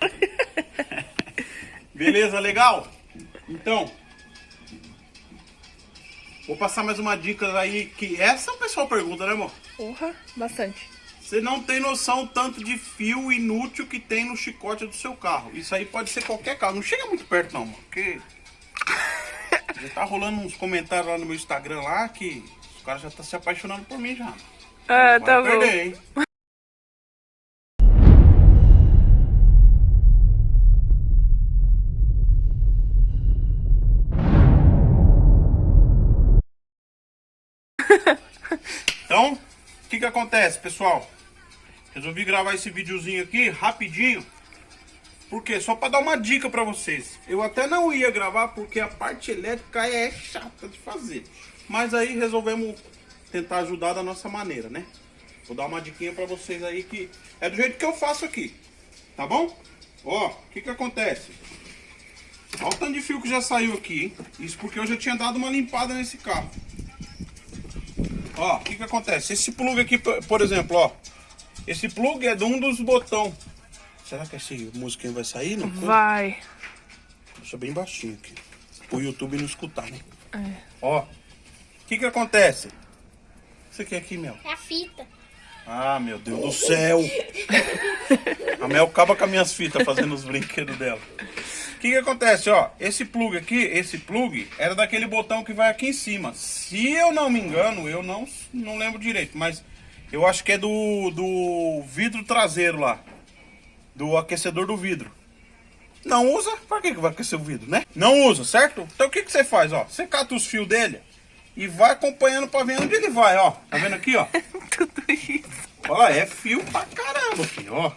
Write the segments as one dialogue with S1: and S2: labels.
S1: Beleza, legal? Então, vou passar mais uma dica aí que essa o pessoal pergunta, né, amor?
S2: Porra, bastante.
S1: Você não tem noção tanto de fio inútil que tem no chicote do seu carro. Isso aí pode ser qualquer carro. Não chega muito perto não, mano, porque... Já tá rolando uns comentários lá no meu Instagram lá que os caras já tá se apaixonando por mim já.
S2: Ah, tá bom.
S1: perder, Então, o que que acontece, pessoal? Resolvi gravar esse videozinho aqui rapidinho. Por quê? Só para dar uma dica para vocês. Eu até não ia gravar porque a parte elétrica é chata de fazer. Mas aí resolvemos tentar ajudar da nossa maneira, né? Vou dar uma diquinha para vocês aí que é do jeito que eu faço aqui. Tá bom? Ó, o que que acontece? Olha o tanto de fio que já saiu aqui, hein? Isso porque eu já tinha dado uma limpada nesse carro. Ó, o que que acontece? Esse plug aqui, por exemplo, ó. Esse plug é de um dos botões. Será que esse musiquinho vai sair? Não?
S2: Vai.
S1: Deixa bem baixinho aqui. O YouTube não escutar, né?
S2: É.
S1: Ó. O que que acontece? O que você quer aqui, Mel?
S3: É a fita.
S1: Ah, meu Deus do céu! A Mel acaba com as minhas fitas fazendo os brinquedos dela. O que que acontece, ó? Esse plug aqui, esse plug, era daquele botão que vai aqui em cima. Se eu não me engano, eu não, não lembro direito, mas eu acho que é do, do vidro traseiro lá. Do aquecedor do vidro. Não usa? Pra que que vai aquecer o vidro, né? Não usa, certo? Então o que que você faz, ó? Você cata os fios dele e vai acompanhando pra ver onde ele vai, ó. Tá vendo aqui, ó?
S2: Tudo isso.
S1: Olha lá, é fio pra caramba, filho, ó.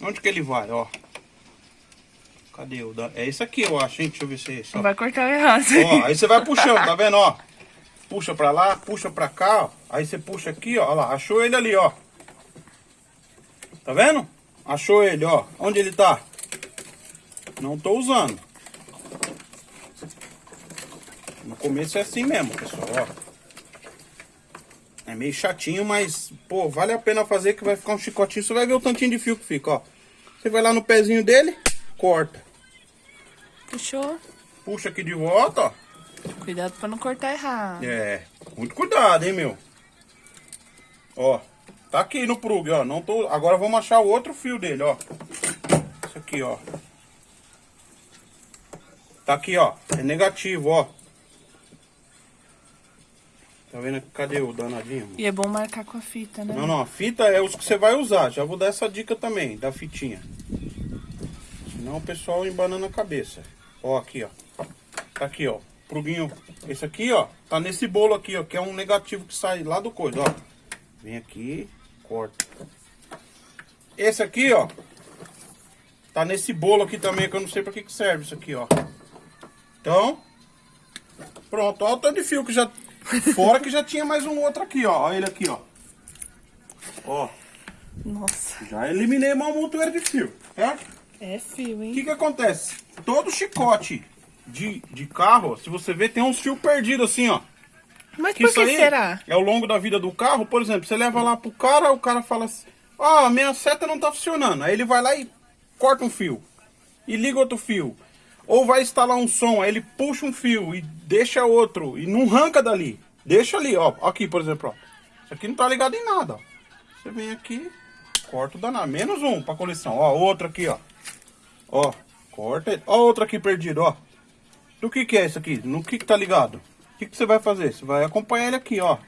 S1: Onde que ele vai, ó? Cadê o da... É esse aqui, eu acho, hein? Deixa eu ver se é esse, ó.
S2: Vai cortar errado.
S1: Ó, aí você vai puxando, tá vendo, ó? Puxa pra lá, puxa pra cá, ó. Aí você puxa aqui, ó. Olha lá, achou ele ali, ó. Tá vendo? Achou ele, ó. Onde ele tá? Não tô usando. No começo é assim mesmo, pessoal, ó. É meio chatinho, mas, pô, vale a pena fazer que vai ficar um chicotinho. Você vai ver o tantinho de fio que fica, ó. Você vai lá no pezinho dele, corta.
S2: Puxou.
S1: Puxa aqui de volta, ó.
S2: Cuidado pra não cortar errado.
S1: É, muito cuidado, hein, meu. Ó, tá aqui no plug, ó. Não tô... Agora vamos achar o outro fio dele, ó. Isso aqui, ó. Tá aqui, ó. É negativo, ó. Tá vendo? Cadê o danadinho? mano?
S2: E é bom marcar com a fita, né?
S1: Não, não, a fita é os que você vai usar. Já vou dar essa dica também, da fitinha. Senão o pessoal embanando a cabeça. Ó, aqui, ó. Tá aqui, ó. Pluguinho. Esse aqui, ó. Tá nesse bolo aqui, ó. Que é um negativo que sai lá do coisa, ó. Vem aqui, corta. Esse aqui, ó. Tá nesse bolo aqui também, que eu não sei pra que que serve isso aqui, ó. Então, pronto. Ó o tanto de fio que já... Fora que já tinha mais um outro aqui, ó. Olha ele aqui, ó. Ó,
S2: Nossa.
S1: já eliminei uma montoeira de fio, certo?
S2: É fio,
S1: O
S2: hein?
S1: que que acontece? Todo chicote de, de carro, se você ver, tem uns fios perdidos assim, ó.
S2: Mas
S1: Que
S2: por que será?
S1: é ao longo da vida do carro. Por exemplo, você leva lá pro cara, o cara fala assim, ah, minha seta não tá funcionando. Aí ele vai lá e corta um fio. E liga outro fio. Ou vai instalar um som, aí ele puxa um fio e deixa outro. E não arranca dali. Deixa ali, ó. Aqui, por exemplo, ó. Isso aqui não tá ligado em nada, ó. Você vem aqui, corta o danado. Menos um pra coleção. Ó, outro aqui, ó. Ó, corta ele. Ó, outro aqui perdido, ó. Do que que é isso aqui? No que que tá ligado? O que que você vai fazer? Você vai acompanhar ele aqui, ó.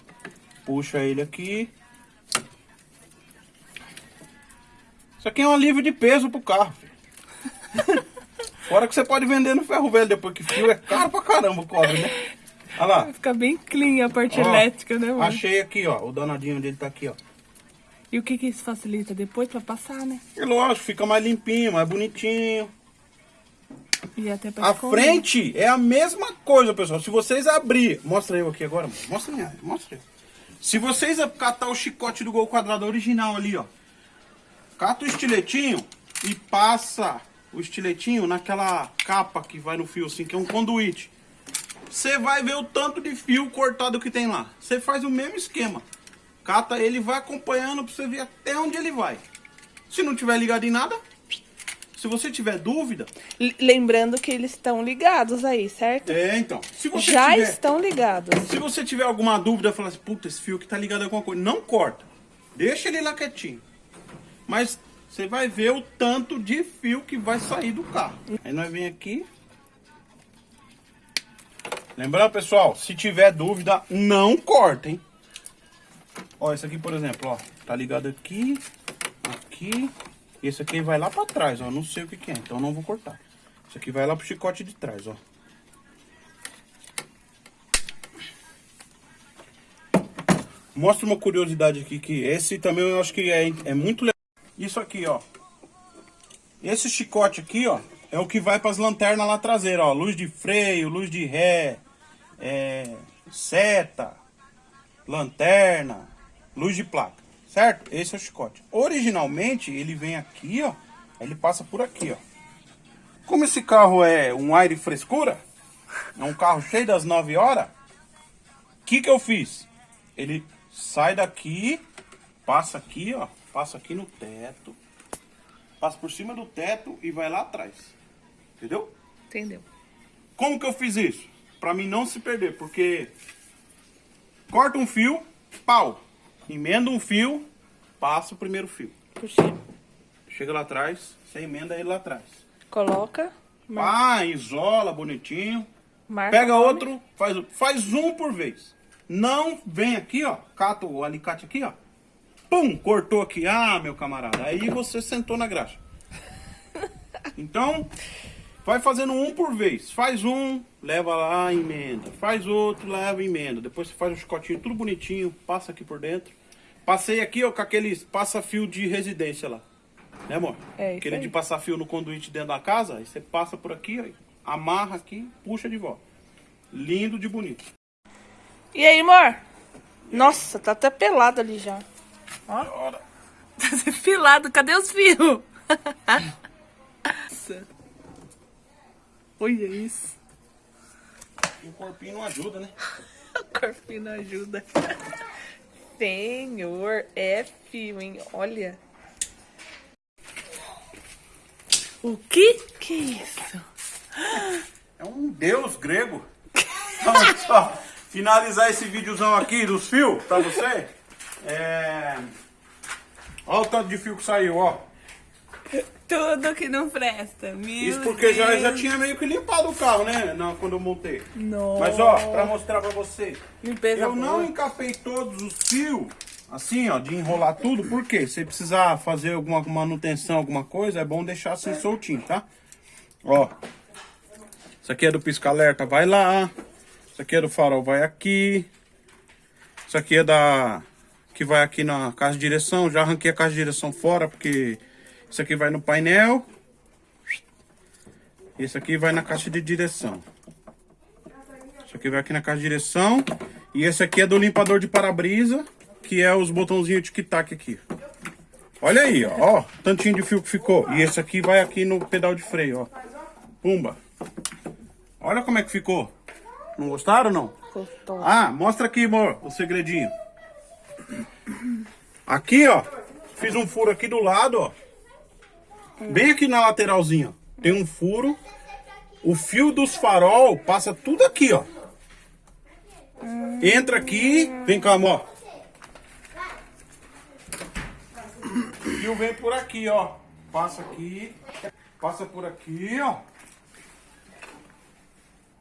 S1: Puxa ele aqui. Isso aqui é um alívio de peso pro carro, filho. Fora que você pode vender no ferro velho depois que fio é caro pra caramba o cobre, né? Olha lá.
S2: Vai ficar bem clean a parte
S1: Ó,
S2: elétrica, né, mano?
S1: Achei aqui, ó. O danadinho dele tá aqui, ó.
S2: E o que que isso facilita? Depois pra passar, né?
S1: E lógico, fica mais limpinho, mais bonitinho.
S2: E até pra
S1: A frente é a mesma coisa, pessoal. Se vocês abrir... Mostra eu aqui agora, mano. Mostra aí, mostra eu. Se vocês catar o chicote do gol quadrado original ali, ó. Cata o estiletinho e passa o estiletinho naquela capa que vai no fio assim, que é um conduíte. Você vai ver o tanto de fio cortado que tem lá. Você faz o mesmo esquema. Cata ele vai acompanhando pra você ver até onde ele vai. Se não tiver ligado em nada, Se você tiver dúvida,
S2: Lembrando que eles estão ligados aí, certo?
S1: é então. Se você
S2: Já
S1: tiver,
S2: estão ligados.
S1: se você tiver alguma dúvida, falar assim, puta, esse fio que tá ligado a alguma coisa, não corta. Deixa ele lá quietinho. Mas você vai ver o tanto de fio que vai sair do carro. Aí nós vem aqui. Lembrando, pessoal, se tiver dúvida, não corta, hein? Ó, esse aqui, por exemplo, ó, tá ligado aqui, aqui. Esse aqui vai lá pra trás, ó, não sei o que que é, então não vou cortar. Esse aqui vai lá pro chicote de trás, ó. Mostra uma curiosidade aqui, que esse também eu acho que é, é muito legal. Isso aqui, ó. Esse chicote aqui, ó, é o que vai para as lanternas lá traseira, ó. Luz de freio, luz de ré, é, seta, lanterna, luz de placa, certo? Esse é o chicote. Originalmente, ele vem aqui, ó, ele passa por aqui, ó. Como esse carro é um aire frescura, é um carro cheio das 9 horas, o que que eu fiz? Ele sai daqui, passa aqui, ó, passa aqui no teto, passa por cima do teto e vai lá atrás. Entendeu?
S2: Entendeu?
S1: Como que eu fiz isso? Pra mim não se perder, porque corta um fio, pau, emenda um fio, passa o primeiro fio.
S2: Por cima.
S1: Chega lá atrás, você emenda ele lá atrás.
S2: Coloca. Mar
S1: Ah, isola bonitinho.
S2: marca
S1: Pega
S2: o
S1: outro, faz, faz um por vez. Não vem aqui, ó, cata o alicate aqui, ó. Pum, cortou aqui. Ah, meu camarada, aí você sentou na graxa. Então, vai fazendo um por vez. Faz um, leva lá, emenda. Faz outro, leva, emenda. Depois você faz um chicotinho tudo bonitinho, passa aqui por dentro. Passei aqui, ó, com aqueles passa-fio de residência lá. Né, amor?
S2: É, isso
S1: Aquele
S2: aí.
S1: de passar fio no conduíte dentro da casa, aí você passa por aqui, ó, amarra aqui, puxa de volta. Lindo de bonito.
S2: E aí, amor? Nossa, tá até pelado ali já.
S1: Ora.
S2: Tá depilado, cadê os fios? Nossa. Olha isso.
S1: E o corpinho não ajuda, né?
S2: O corpinho não ajuda. Senhor, é fio, hein? Olha. O que que é isso?
S1: É um deus grego. Então, só finalizar esse videozão aqui dos fios pra você. É... Olha o tanto de fio que saiu, ó.
S2: Tudo que não presta. Meu
S1: Isso porque já,
S2: Deus.
S1: já tinha meio que limpado o carro, né? Não, quando eu montei.
S2: Nossa.
S1: Mas ó, pra mostrar pra você.
S2: Limpeza
S1: Eu não encapei todos os fios, assim, ó, de enrolar tudo, por quê? Se precisar fazer alguma manutenção, alguma coisa, é bom deixar assim soltinho, tá? Ó, isso aqui é do pisca-alerta, vai lá. Isso aqui é do farol, vai aqui. Isso aqui é da... que vai aqui na caixa de direção. Já arranquei a caixa de direção fora, porque isso aqui vai no painel. Esse aqui vai na caixa de direção. Isso aqui vai aqui na caixa de direção. E esse aqui é do limpador de para-brisa, que é os botãozinhos tic-tac aqui. Olha aí, ó, ó, tantinho de fio que ficou. E esse aqui vai aqui no pedal de freio, ó. Pumba. Olha como é que ficou. Não gostaram, não?
S2: Gostou.
S1: Ah, mostra aqui, amor, o segredinho. Aqui, ó, fiz um furo aqui do lado, ó. Bem aqui na lateralzinha. Tem um furo. O fio dos farol passa tudo aqui, ó. Entra aqui, vem cá, amor. O fio vem por aqui, ó. Passa aqui, passa por aqui, ó.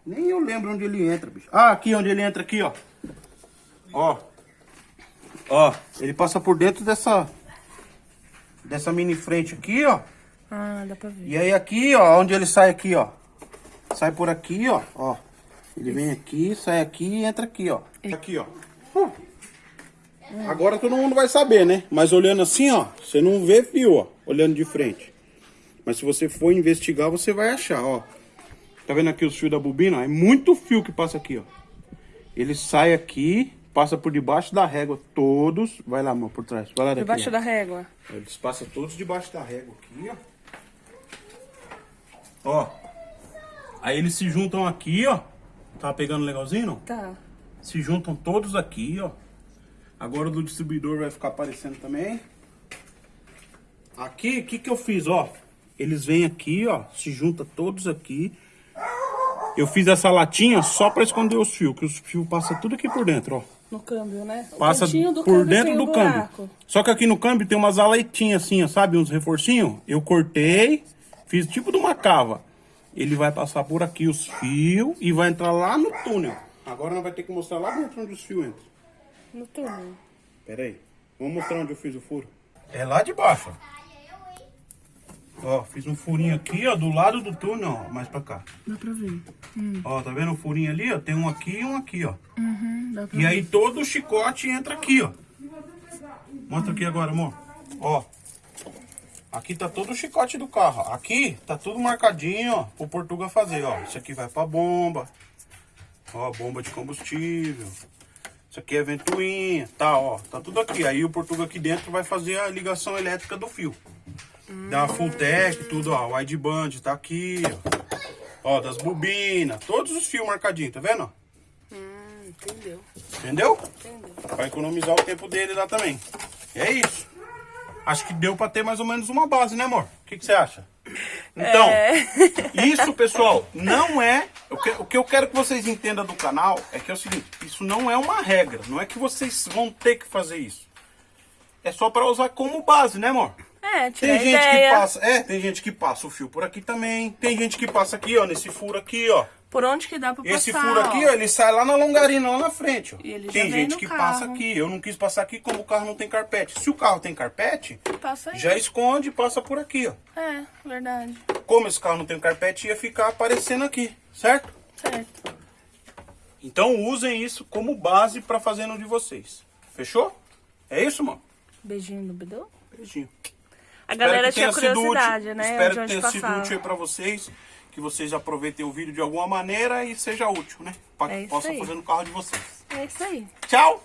S1: Nem eu lembro onde ele entra, bicho. Ah, aqui onde ele entra aqui, ó. Ó. Ó, ele passa por dentro dessa dessa mini frente aqui, ó.
S2: Ah, dá pra ver.
S1: E aí aqui, ó, onde ele sai aqui, ó. Sai por aqui, ó, ó. Ele vem aqui, sai aqui e entra aqui, ó. Aqui, ó. Uh. Agora todo mundo vai saber, né? Mas olhando assim, ó, você não vê fio, ó, olhando de frente. Mas se você for investigar, você vai achar, ó. Tá vendo aqui os fios da bobina? É muito fio que passa aqui, ó. Ele sai aqui, passa por debaixo da régua, todos. Vai lá, amor, por trás. Vai lá daqui.
S2: Debaixo
S1: ó.
S2: da régua.
S1: Eles passam todos debaixo da régua aqui, ó. Ó. Aí eles se juntam aqui, ó. Tá pegando legalzinho, não?
S2: Tá.
S1: Se juntam todos aqui, ó. Agora o do distribuidor vai ficar aparecendo também. Aqui, o que que eu fiz, ó? eles vêm aqui, ó, se junta todos aqui. Eu fiz essa latinha só pra esconder os fios, que os fios passam tudo aqui por dentro, ó.
S2: No câmbio, né? O
S1: Passa por dentro do
S2: o
S1: câmbio.
S2: buraco.
S1: Só que aqui no câmbio tem umas aletinhas assim, ó, sabe? Uns reforcinhos. Eu cortei, fiz tipo de uma cava. Ele vai passar por aqui os fios e vai entrar lá no túnel. Agora nós vai ter que mostrar lá dentro onde os fios entram.
S2: No túnel.
S1: Pera aí. Vamos mostrar onde eu fiz o furo. É lá de baixo, ó. Ó, fiz um furinho aqui, ó, do lado do túnel, ó, mais pra cá.
S2: Dá pra ver.
S1: Ó, tá vendo o furinho ali, ó? Tem um aqui e um aqui, ó.
S2: Uhum, dá pra
S1: E aí todo o chicote entra aqui, ó. Mostra aqui agora, amor. Ó. Aqui tá todo o chicote do carro. ó. Aqui tá tudo marcadinho, ó, pro Portuga fazer, ó. Isso aqui vai pra bomba. Ó, bomba de combustível. Isso aqui é ventoinha, tá, ó. Tá tudo aqui. Aí o Portuga aqui dentro vai fazer a ligação elétrica do fio. Da Fulltech, tudo, ó. O wideband tá aqui, ó. Ó, das bobinas. Todos os fios marcadinhos, tá vendo?
S2: Hum, entendeu.
S1: Entendeu?
S2: Entendeu.
S1: Pra economizar o tempo dele lá também. É isso. Acho que deu pra ter mais ou menos uma base, né, amor? O que, que você acha? Então, isso, pessoal, não é. O que, o que eu quero que vocês entendam do canal é que é o seguinte: isso não é uma regra. Não é que vocês vão ter que fazer isso. É só pra usar como base, né, amor?
S2: É,
S1: Tem gente que
S2: ideia.
S1: passa. É, tem gente que passa o fio por aqui também. Tem gente que passa aqui, ó, nesse furo aqui, ó.
S2: Por onde que dá pra passar,
S1: Esse furo aqui, ó, ele sai lá na longarina, lá na frente, ó. Tem gente que
S2: carro.
S1: passa aqui. Eu não quis passar aqui como o carro não tem carpete. Se o carro tem carpete, já esconde e passa por aqui, ó.
S2: É, verdade.
S1: Como esse carro não tem carpete, ia ficar aparecendo aqui, certo?
S2: Certo.
S1: Então usem isso como base pra fazer no de vocês. Fechou? É isso, mano?
S2: Beijinho no Bidu.
S1: Beijinho.
S2: A galera tinha
S1: sido
S2: curiosidade, né?
S1: Espero que tenha sido útil aí pra vocês. Que vocês aproveitem o vídeo de alguma maneira e seja útil, né? Pra
S2: É
S1: que possa
S2: aí.
S1: fazer no carro de vocês.
S2: É isso aí.
S1: Tchau!